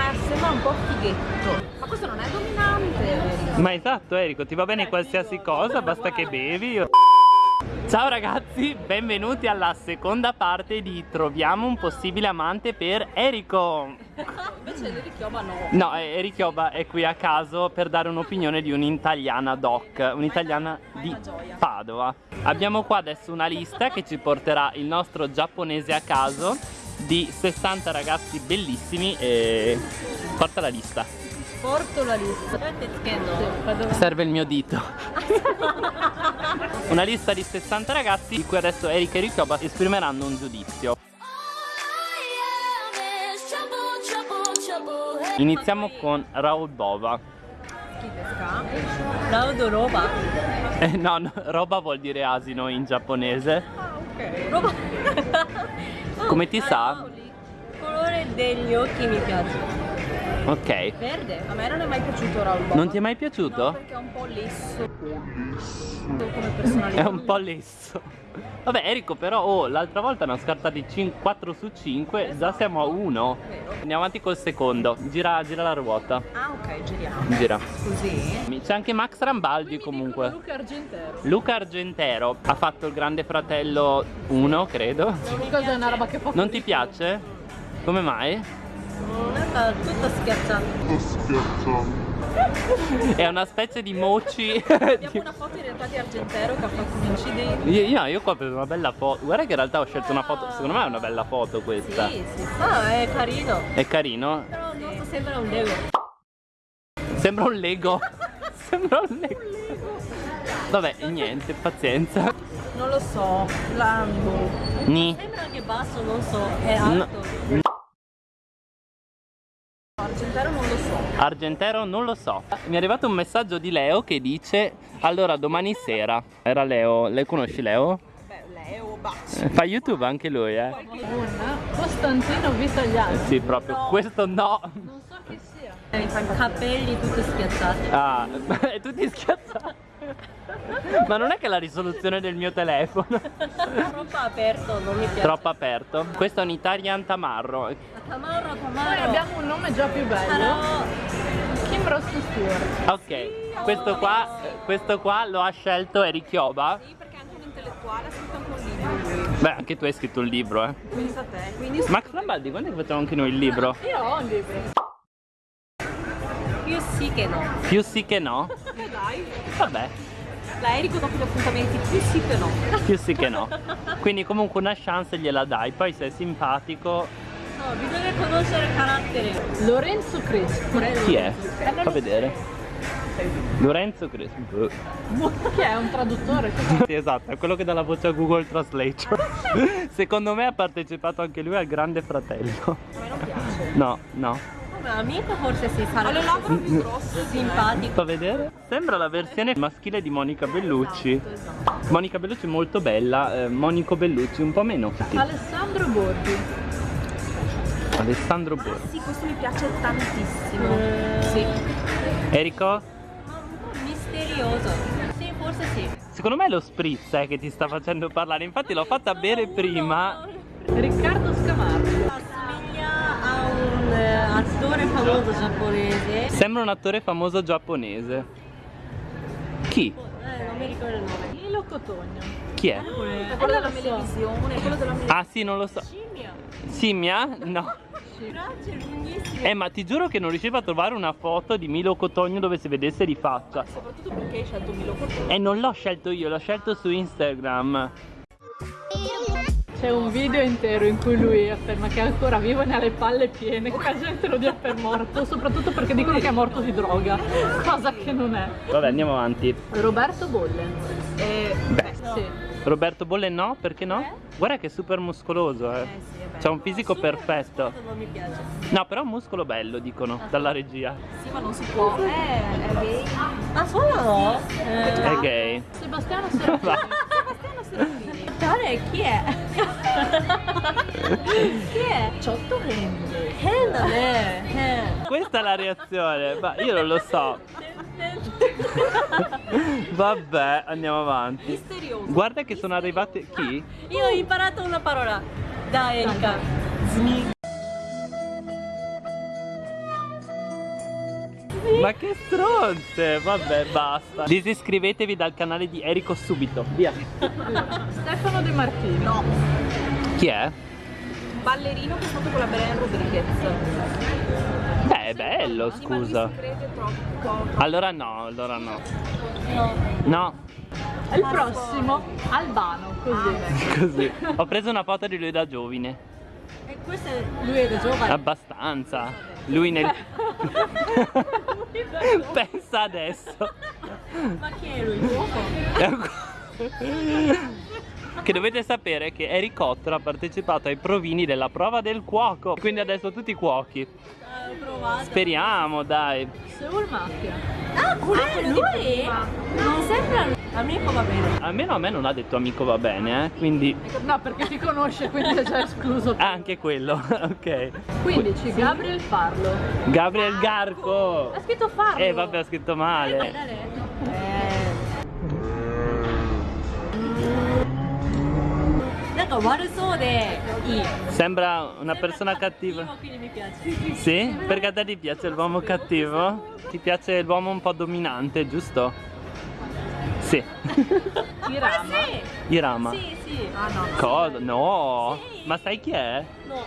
Ma sembra un po' fighetto. Ma questo non è dominante. Ma esatto Enrico, ti va bene qualsiasi cosa, basta che bevi. Ciao ragazzi, benvenuti alla seconda parte di Troviamo un possibile amante per Eriko Invece l'Erichioba no. No, Erikioba è qui a caso per dare un'opinione di un'italiana doc, un'italiana di Padova Abbiamo qua adesso una lista che ci porterà il nostro giapponese a caso di 60 ragazzi bellissimi e porta la lista. Porto la lista. Serve il mio dito. Una lista di 60 ragazzi di cui adesso Erika e Rikyoba esprimeranno un giudizio. Iniziamo con Raul Bova. Laudo roba. eh, No, no, roba vuol dire asino in giapponese. Roba. Come ti sa? Il colore degli occhi mi piace. Ok Verde. A me non è mai piaciuto Raul Boba. Non ti è mai piaciuto? No, perché è un po' lesso. Come personalità. È un po' lesso Vabbè Enrico però oh, l'altra volta ne ho scartati 4 su 5 Già siamo a 1 Vero. Andiamo avanti col secondo Gira, gira la ruota Ah ok, giriamo. Gira Così. C'è anche Max Rambaldi comunque Luca Argentero. Luca Argentero ha fatto il grande fratello 1 credo una fa Non ti piace? Come mai? Non è tutta schiacciata. È una specie di mochi Abbiamo una foto in realtà di Argentero che ha fatto un incidente. Io, io, io qua ho preso una bella foto Guarda che in realtà ho scelto una foto Secondo me è una bella foto questa Sì, sì. Ah, è carino. È carino? Però il nostro sembra un Lego. Sembra un Lego Sembra un Lego Vabbè, niente, pazienza Non lo so. Lambo. Ni Sembra anche basso, non so. È No. alto. Argentero non lo so. Argentero non lo so Mi è arrivato un messaggio di Leo che dice Allora domani sera Era Leo, le conosci Leo? Beh, Leo, basso. Eh, Fa YouTube anche lui eh Costantino Vitagliano. Sì proprio, questo no Non so chi sia. I capelli tutti schiacciati. Ah, e tutti schiazzati Ma non è che la risoluzione del mio telefono Troppo aperto, non mi piace. Troppo aperto Questo è un Italian Tamarro Tamarro, Tamarro. Noi abbiamo un nome già più bello. Kim Ross Stewart. Ok, questo qua, questo qua lo ha scelto Erikioba Sì, perché è anche un intellettuale, ha scritto anche un libro. Beh, anche tu hai scritto un libro eh Pensa a te. Quindi Max Rambaldi, quando è che facciamo anche noi il libro? Io ho un libro. più sì che no. Più sì che no? Dai. Vabbè, La Erico dopo gli appuntamenti, più sì che no. più sì che no Quindi comunque una chance gliela dai Poi se è simpatico No, bisogna conoscere il carattere. Lorenzo Crespo. Chi è? Fa vedere Lorenzo Crespo Chi è? Un traduttore? Sì esatto, è quello che dà la voce a Google Translation Secondo me ha partecipato anche lui al Grande Fratello A me non piace. No, no Come amico forse si sarà. Le labbra più grosse. Simpatico. Fa vedere? Sembra la versione maschile di Monica Bellucci Esatto. Monica Bellucci molto bella, eh, Monico Bellucci un po' meno Alessandro Borghi. Alessandro Ah Borghi sì, questo mi piace tantissimo. Sì. Ma un po' misterioso. Sì, forse sì. Secondo me è lo spritz eh, che ti sta facendo parlare Infatti l'ho fatta bere prima Riccardo famoso giapponese. Sembra un attore famoso giapponese Chi? Eh, non mi ricordo il nome. Lilo Cotogno. Chi è? Quello della televisione, quello della Ah sì, non lo so scimmia. Simmia? No. Eh ma ti giuro che non riuscivo a trovare una foto di Milo Cotogno dove si vedesse di faccia Soprattutto perché hai scelto Milo Cotone. E non l'ho scelto io, l'ho scelto su Instagram C'è un video intero in cui lui afferma che è ancora vivo e ne ha le palle piene, che la gente lo dia per morto, soprattutto perché dicono che è morto di droga, cosa che non è. Vabbè andiamo avanti Roberto Bolle. Eh, Beh, Sì. Roberto Bolle no? Perché no? Guarda che è super muscoloso eh eh sì. C'ha un fisico Super perfetto Non mi piace. No però un muscolo bello dicono dalla regia Sì, ma non si può. Eh, è gay. Ah, solo no? Eh, È gay Sebastiano Serafini. Sebastiano Serafini. Tale, chi è? chi è? Ciotto Rende. Rende, eh. Questa è la reazione Ma io non lo so Vabbè andiamo avanti Misterioso. Guarda che sono arrivate Chi? Io ho imparato una parola da Erika. Zni. Ma che stronze! Vabbè, basta. Disiscrivetevi dal canale di Erico subito. Via. Stefano De Martino. No, Chi è? ballerino che è stato con la Belen Rodriguez. Beh, è bello, scusa. Allora no, allora no. No. No, il prossimo, Albano, così. così. Ho preso una foto di lui da giovine. E questo è lui è da giovane. Abbastanza. Lui nel... Pensa adesso. Ma chi è lui? Che dovete sapere che Harry Potter ha partecipato ai provini della prova del cuoco. Quindi adesso tutti cuochi. Ah, Ho provato. Speriamo, dai. Seoul Mafia. Ah, quello è lui? Non sembra Amico va bene. Almeno a me non ha detto amico va bene, eh? quindi... No, perché ti conosce, quindi è già escluso. Ah, anche quello, ok. 15, sì. Gabriel Farlo. Gabriel ah, Garco! Ha scritto Farlo! Eh, vabbè, ha scritto male. Eh, eh. Sembra una persona cattiva. Sì? Perché a te ti piace l'uomo cattivo? Ti piace l'uomo un po' dominante, giusto? Sì. Irama. Irama. Sì, sì. Ah no. Cosa? No. Sì. Ma sai chi è? No.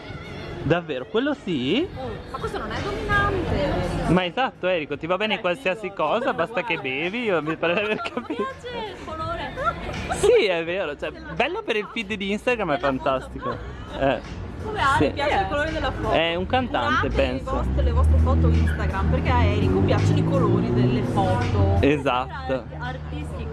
Davvero? Quello sì? Ma questo non è dominante. Ma esatto Enrico, ti va bene qualsiasi cosa, basta che bevi, io mi pare di aver Mi capito. piace il colore. Sì, è vero, cioè, bello per il feed di Instagram è fantastico. Eh, Come ha? Sì. Mi piace il colore della foto. è un cantante, Curate penso. vostre- le vostre foto Instagram perché a Erico piacciono i colori delle foto. Esatto. Artistico.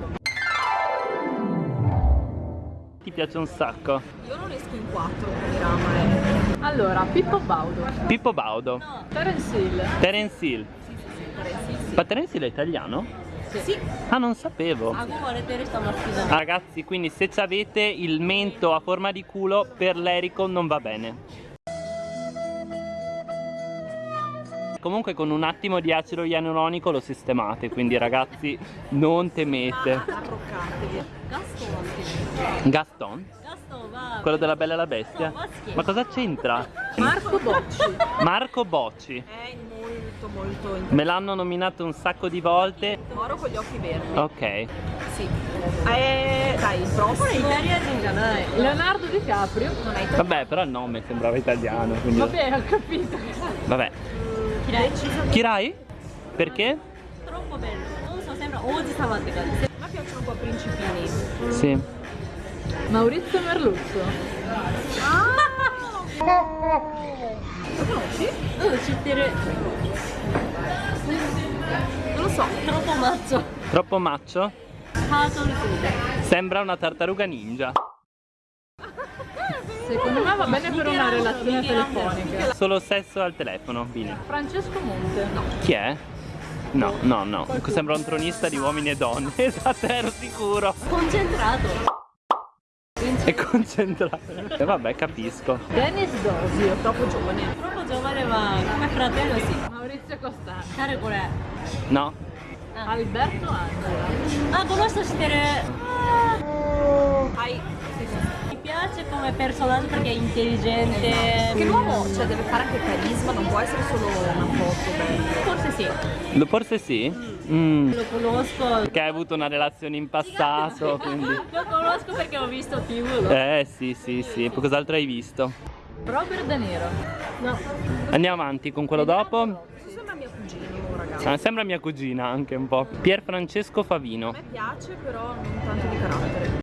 ti piace un sacco? Io lo riesco in quattro come Allora, Pippo Baudo. Pippo Baudo. No. Terence Hill. Terence Hill. Sì, sì, sì, Terence Hill. Ma Terence Hill è italiano? Sì. Ah, non sapevo. Ragazzi, quindi se avete il mento a forma di culo, per l'erico non va bene. comunque con un attimo di acido ianuronico lo sistemate quindi ragazzi non temete. Gaston? Gaston? quello della Bella e la Bestia? Ma cosa c'entra? Marco Bocci. Marco Bocci. È molto molto interessante me l'hanno nominato un sacco di volte. Moro con gli occhi verdi. Ok. Sì. Eh, dai il prossimo. Leonardo DiCaprio non è italiano vabbè però il nome sembrava italiano quindi... vabbè ho capito. Vabbè. Kirai. Kirai? Perché? Troppo bello. Non so, sembra Oji-sama che cose. A me piacciono un po' principini. Sì. Maurizio Merluzzo. Ah! Lo conosci? Uh, cittere. Non lo so, troppo mazzo. Troppo maccio? Sembra una tartaruga ninja. Secondo me va bene per una relazione telefonica. Solo sesso al telefono, bene. Francesco Monte. No. Chi è? No, no, no. Qualcuno. Sembra un tronista di uomini e donne, esatto, ero sicuro. Concentrato. È concentrato. E vabbè, capisco. Dennis Dosio, troppo giovane. Troppo giovane ma come fratello sì. Maurizio Costa. Care qual è? No. Ah. Alberto Angela. Ah, conosco sapere. Ah. Hai Piace come personaggio perché è intelligente Che l'uomo cioè, deve fare anche carisma, non può essere solo una foto bella. forse sì Lo forse sì? Mm. lo conosco Perché hai avuto una relazione in passato, quindi... lo conosco perché ho visto TV no? Eh, sì, sì, sì. Cos'altro hai visto? Robert De Niro. no Andiamo avanti con quello dopo. Sembra mio cugino, ragazzi. Ah, sembra mia cugina anche un po'. Pier Francesco Favino. A me piace, però non tanto di carattere.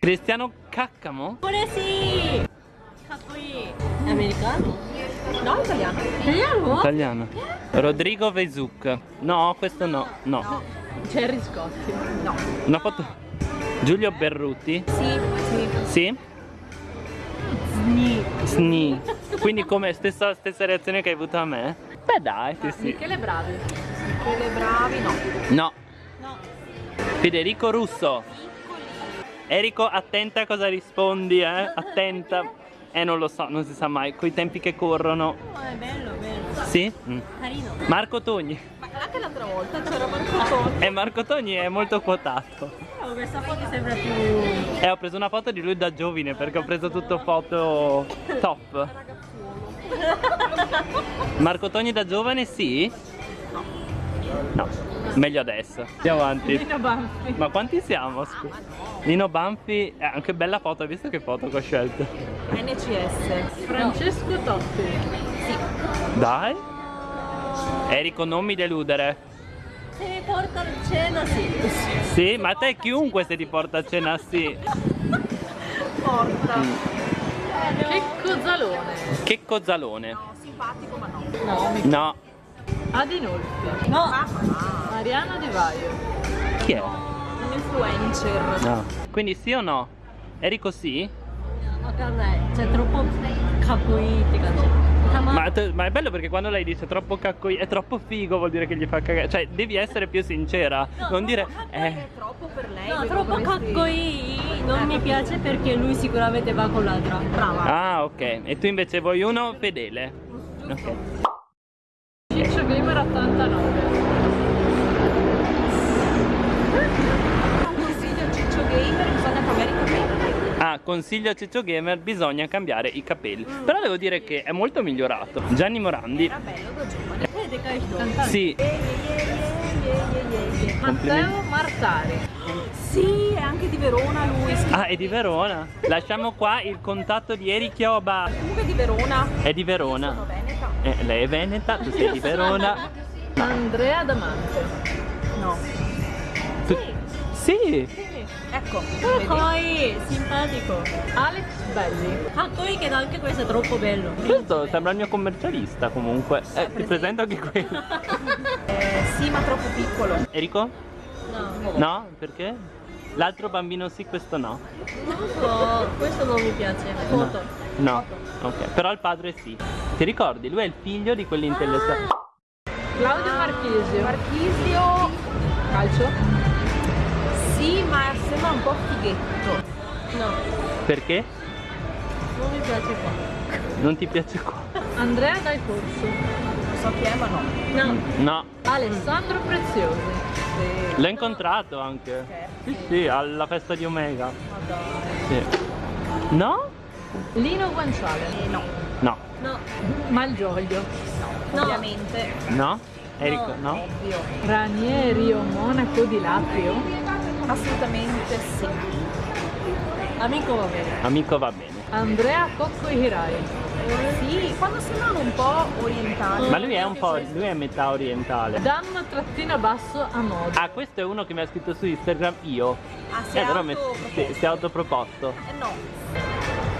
Cristiano Caccamo? Pure sì! È americano? No, italiano. Italiano? Italiano. Rodrigo Vezuc. No, questo no. No. no. Jerry Scotti. No. Una foto. Giulio Berruti? Sì. Sì? sì? Sni. Sni. Quindi come stessa, stessa reazione che hai avuto a me? Beh dai, sì, sì. Michele Bravi. Michele Bravi no. No. No. Federico Russo. Enrico, attenta a cosa rispondi, eh? Attenta. Eh, non lo so, non si sa mai. Coi tempi che corrono. Oh, è bello bello Sì? Mm. carino Marco Togni. Ma anche l'altra volta c'era Marco Toni. E Marco Togni è molto quotato. Ecco, questa foto sembra più... Eh, ho preso una foto di lui da giovine perché ho preso tutto foto top. Marco Togni da giovane sì? No. Meglio adesso. Andiamo avanti. Nino Banfi. Ma quanti siamo? scusa? Nino Banfi, eh, anche bella foto, hai visto che foto che ho scelto? NCS. Francesco Totti. Dai. Erico, non mi deludere. Se mi porta a cena, sì. Sì, ma te chiunque se ti porta a cena sì. Porta. Checco Zalone. Che cozzalone. No, simpatico ma no. No, mi... No. Adinolfi. No. Ah. Mariana De Vaio. Chi è? Un influencer. No. Quindi sì o no? Eri così? C'è cioè, troppo cacui, cioè, ma, ma, è bello perché quando lei dice troppo cacco è troppo figo vuol dire che gli fa cagare Cioè devi essere più sincera no, Non dire eh. è troppo per lei No troppo cacco non mi ecco. piace perché lui sicuramente va con l'altra Brava Ah ok e tu invece vuoi uno fedele mm, Giusto. Ok consiglio a Ciccio Gamer bisogna cambiare i capelli. Mm. però devo dire che è molto migliorato. Gianni Morandi. Era bello Gojun sì. Matteo Martare sì, è anche di Verona lui. Ah, è di Verona? Lasciamo qua il contatto di Eri Chioba. Comunque è di Verona. È di Verona. Sono veneta. Eh, Lei è veneta, tu sei di Verona. Andrea Damante No. Tu... Sì, sì. Ecco, vedi? poi simpatico. Alex Belli. Ah, poi che anche questo è troppo bello. Questo sembra il mio commercialista comunque. Eh, ti presento anche questo. eh, sì, ma troppo piccolo. Enrico? No. No? Perché? L'altro bambino sì, questo no. No, questo non mi piace. Foto. No. no. Ok, però il padre sì. Ti ricordi? Lui è il figlio di quell'intellettuale. Ah. Claudio Marchisio. Marchisio calcio. Sì, ma sembra un po' fighetto. No, Perché? non mi piace qua. Non ti piace qua? Andrea Dal Corso. Non so chi è, ma no. No, No. Alessandro Preziosi. Sì. L'ho incontrato anche. Sì, sì, alla festa di Omega. Ma dai. Sì. No? Lino Guanciale. Eh, no. No. no, Malgioglio. No. Ovviamente. No? Enrico, no? Ovvio. Ranieri o Monaco di Laprio. Assolutamente sì. amico va bene. Amico va bene. Andrea Cocco Hirai. Sì, quando sembrano un po' orientali. Ma lui è un po'. lui è metà orientale. Dam trattina basso a modo. Ah, questo è uno che mi ha scritto su Instagram io. Ah, si Eh, è autoproposto. si, si è autoproposto. Eh, no.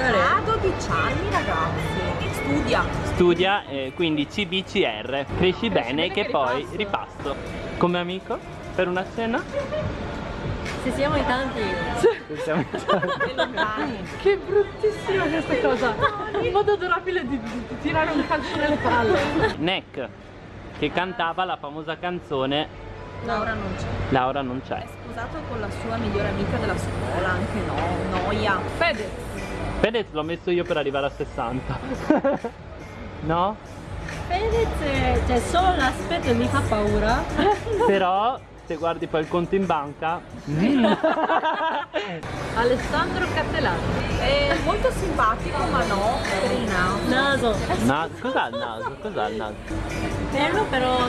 Ha 12 anni ragazzi. Studia. Studia, eh, quindi CBCR. Cresci bene che che poi ripasso. ripasso. Come amico? Per una cena? Se siamo in tanti. Siamo- E lontani. Che bruttissima questa cosa. Un modo adorabile di, di- di tirare un calcio nelle palle. Neck, che cantava la famosa canzone Laura non c'è. Laura non È c'è. sposato con la sua migliore amica della scuola, anche no. Noia. Fede. Fedez l'ho messo io per arrivare a 60. no? Fedez, è- cioè solo l'aspetto mi fa paura. Però se guardi poi il conto in banca. mm. Alessandro Cattelani. È molto simpatico, ma no. Per il naso. Naso. Na- cos'ha il naso? Cos'ha il naso? Bello però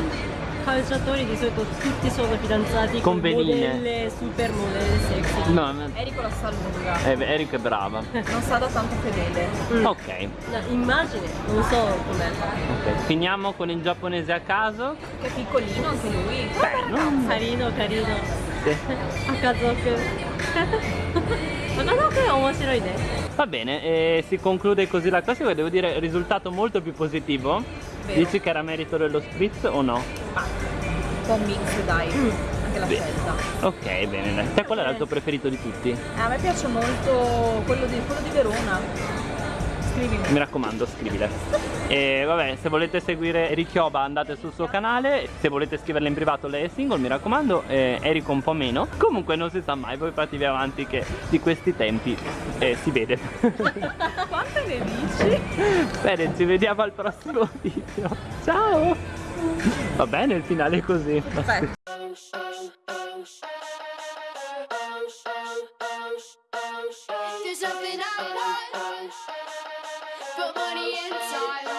calciatori di solito tutti sono fidanzati Con veline. modelle, super modelle sexy. No, ma- Erico la sa lunga. eh, Eric è brava. Non sa da tanto fedele. Ok, No, immagine, non so com'è. ok. Finiamo con il giapponese a caso. Che è piccolino anche lui. Beh, Carino, carino. Sì. 赤族赤族è 面白いね Va bene, e si conclude così la classifica. Devo dire, risultato molto più positivo. Vero. Dici che era merito dello spritz o no? Ma un po' mix, dai. Anche la Beh. scelta. Ok, bene. dai. Te qual era il tuo preferito di tutti? Eh, a me piace molto quello di, quello di Verona. Scrivimi. Mi raccomando, scrivile. E vabbè, se volete seguire Ricchioba andate sul suo canale, se volete scriverle in privato lei è single, mi raccomando, eh, Erico un po' meno. Comunque non si sa mai, voi fatevi avanti che di questi tempi eh, si vede. Quante ne dici? Bene, ci vediamo al prossimo video. Ciao! Va bene il finale è così. There's something I want. audience.